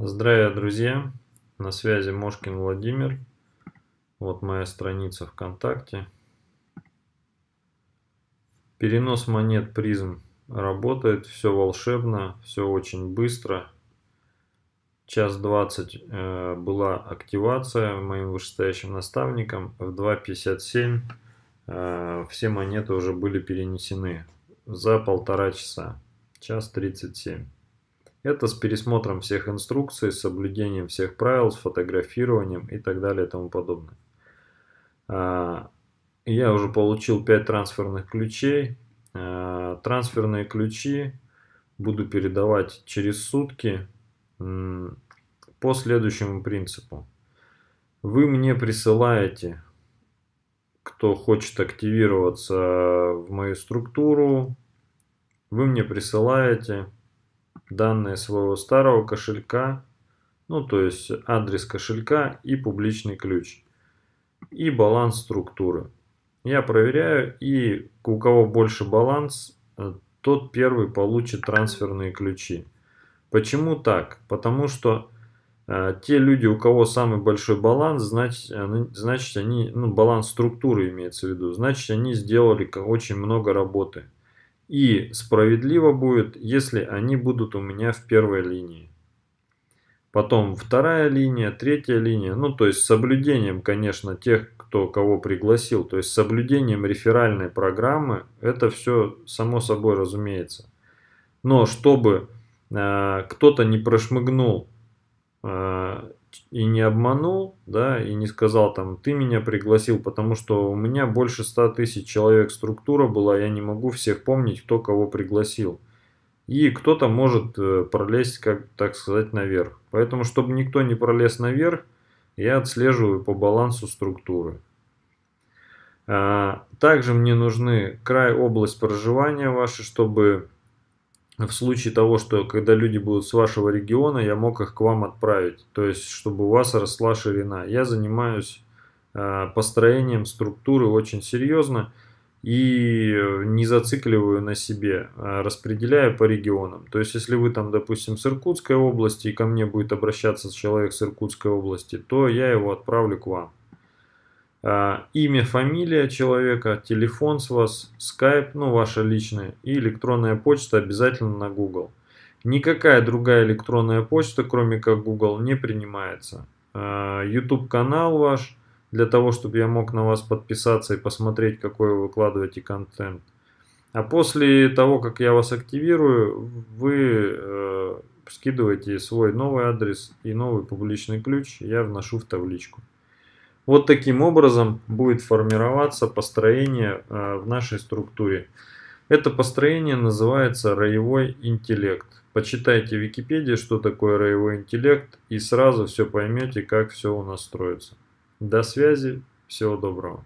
Здравия, друзья! На связи Мошкин Владимир. Вот моя страница ВКонтакте. Перенос монет призм работает, все волшебно, все очень быстро. Час двадцать э, была активация моим вышестоящим наставником. В 2.57 э, все монеты уже были перенесены за полтора часа. Час 37. Это с пересмотром всех инструкций, с соблюдением всех правил, с фотографированием и так далее и тому подобное. А, я уже получил 5 трансферных ключей. А, трансферные ключи буду передавать через сутки по следующему принципу. Вы мне присылаете, кто хочет активироваться в мою структуру, вы мне присылаете данные своего старого кошелька, ну то есть адрес кошелька и публичный ключ, и баланс структуры. Я проверяю, и у кого больше баланс, э, тот первый получит трансферные ключи. Почему так? Потому что э, те люди, у кого самый большой баланс, значит, значит они, ну баланс структуры имеется в виду, значит они сделали очень много работы. И справедливо будет, если они будут у меня в первой линии. Потом вторая линия, третья линия. Ну, то есть с соблюдением, конечно, тех, кто кого пригласил. То есть с соблюдением реферальной программы. Это все само собой разумеется. Но чтобы э, кто-то не прошмыгнул э, и не обманул, да, и не сказал там, ты меня пригласил, потому что у меня больше 100 тысяч человек структура была, я не могу всех помнить, кто кого пригласил. И кто-то может э, пролезть, как так сказать, наверх. Поэтому, чтобы никто не пролез наверх, я отслеживаю по балансу структуры. А, также мне нужны край, область проживания вашей, чтобы в случае того, что когда люди будут с вашего региона, я мог их к вам отправить. То есть, чтобы у вас росла ширина. Я занимаюсь э, построением структуры очень серьезно и не зацикливаю на себе, а распределяю по регионам. То есть, если вы там, допустим, с Иркутской области, и ко мне будет обращаться человек с Иркутской области, то я его отправлю к вам. А, имя, фамилия человека, телефон с вас, скайп, ну ваша личная и электронная почта обязательно на Google. Никакая другая электронная почта, кроме как Google, не принимается. А, YouTube канал ваш, для того, чтобы я мог на вас подписаться и посмотреть, какой вы выкладываете контент. А после того, как я вас активирую, вы э, скидываете свой новый адрес и новый публичный ключ, я вношу в табличку. Вот таким образом будет формироваться построение э, в нашей структуре. Это построение называется роевой интеллект. Почитайте в Википедии, что такое роевой интеллект, и сразу все поймете, как все у нас строится. До связи, всего доброго.